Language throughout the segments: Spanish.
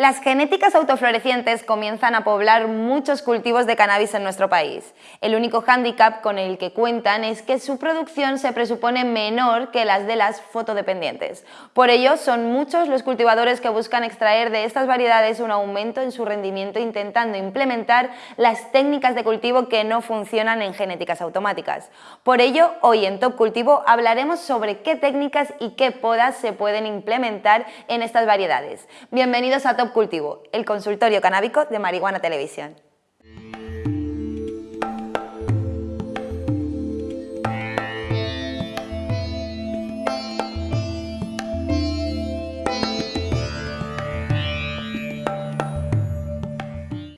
Las genéticas autoflorecientes comienzan a poblar muchos cultivos de cannabis en nuestro país. El único hándicap con el que cuentan es que su producción se presupone menor que las de las fotodependientes. Por ello, son muchos los cultivadores que buscan extraer de estas variedades un aumento en su rendimiento intentando implementar las técnicas de cultivo que no funcionan en genéticas automáticas. Por ello, hoy en Top Cultivo hablaremos sobre qué técnicas y qué podas se pueden implementar en estas variedades. Bienvenidos a Top Cultivo, el consultorio canábico de Marihuana Televisión.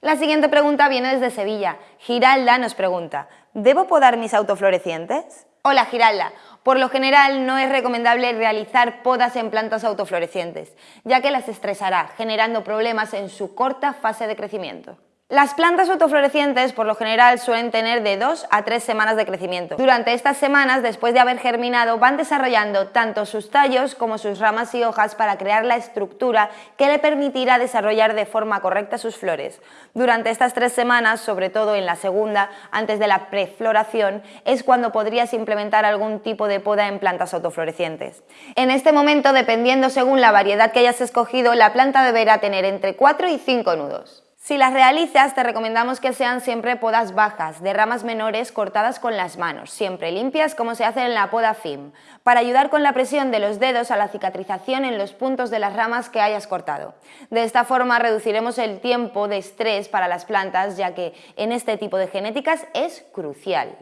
La siguiente pregunta viene desde Sevilla. Giralda nos pregunta, ¿debo podar mis autoflorecientes? Hola Giralda, por lo general no es recomendable realizar podas en plantas autoflorecientes, ya que las estresará, generando problemas en su corta fase de crecimiento. Las plantas autoflorecientes por lo general suelen tener de 2 a 3 semanas de crecimiento. Durante estas semanas, después de haber germinado, van desarrollando tanto sus tallos como sus ramas y hojas para crear la estructura que le permitirá desarrollar de forma correcta sus flores. Durante estas tres semanas, sobre todo en la segunda, antes de la prefloración, es cuando podrías implementar algún tipo de poda en plantas autoflorecientes. En este momento, dependiendo según la variedad que hayas escogido, la planta deberá tener entre 4 y 5 nudos. Si las realizas, te recomendamos que sean siempre podas bajas, de ramas menores cortadas con las manos, siempre limpias como se hace en la poda FIM, para ayudar con la presión de los dedos a la cicatrización en los puntos de las ramas que hayas cortado. De esta forma reduciremos el tiempo de estrés para las plantas, ya que en este tipo de genéticas es crucial.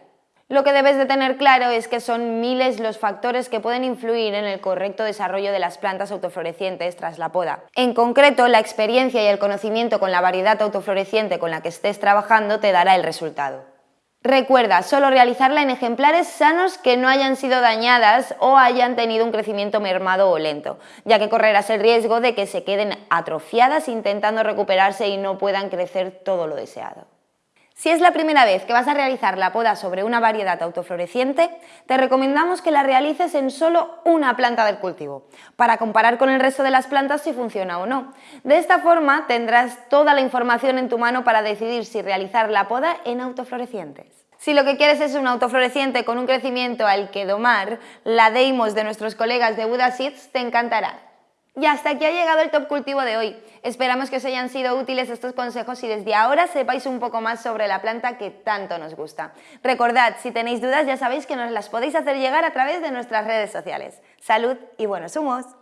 Lo que debes de tener claro es que son miles los factores que pueden influir en el correcto desarrollo de las plantas autoflorecientes tras la poda. En concreto, la experiencia y el conocimiento con la variedad autofloreciente con la que estés trabajando te dará el resultado. Recuerda, solo realizarla en ejemplares sanos que no hayan sido dañadas o hayan tenido un crecimiento mermado o lento, ya que correrás el riesgo de que se queden atrofiadas intentando recuperarse y no puedan crecer todo lo deseado. Si es la primera vez que vas a realizar la poda sobre una variedad autofloreciente, te recomendamos que la realices en solo una planta del cultivo, para comparar con el resto de las plantas si funciona o no. De esta forma tendrás toda la información en tu mano para decidir si realizar la poda en autoflorecientes. Si lo que quieres es un autofloreciente con un crecimiento al que domar, la Deimos de nuestros colegas de Buda Seeds te encantará. Y hasta aquí ha llegado el top cultivo de hoy. Esperamos que os hayan sido útiles estos consejos y desde ahora sepáis un poco más sobre la planta que tanto nos gusta. Recordad, si tenéis dudas ya sabéis que nos las podéis hacer llegar a través de nuestras redes sociales. Salud y buenos humos.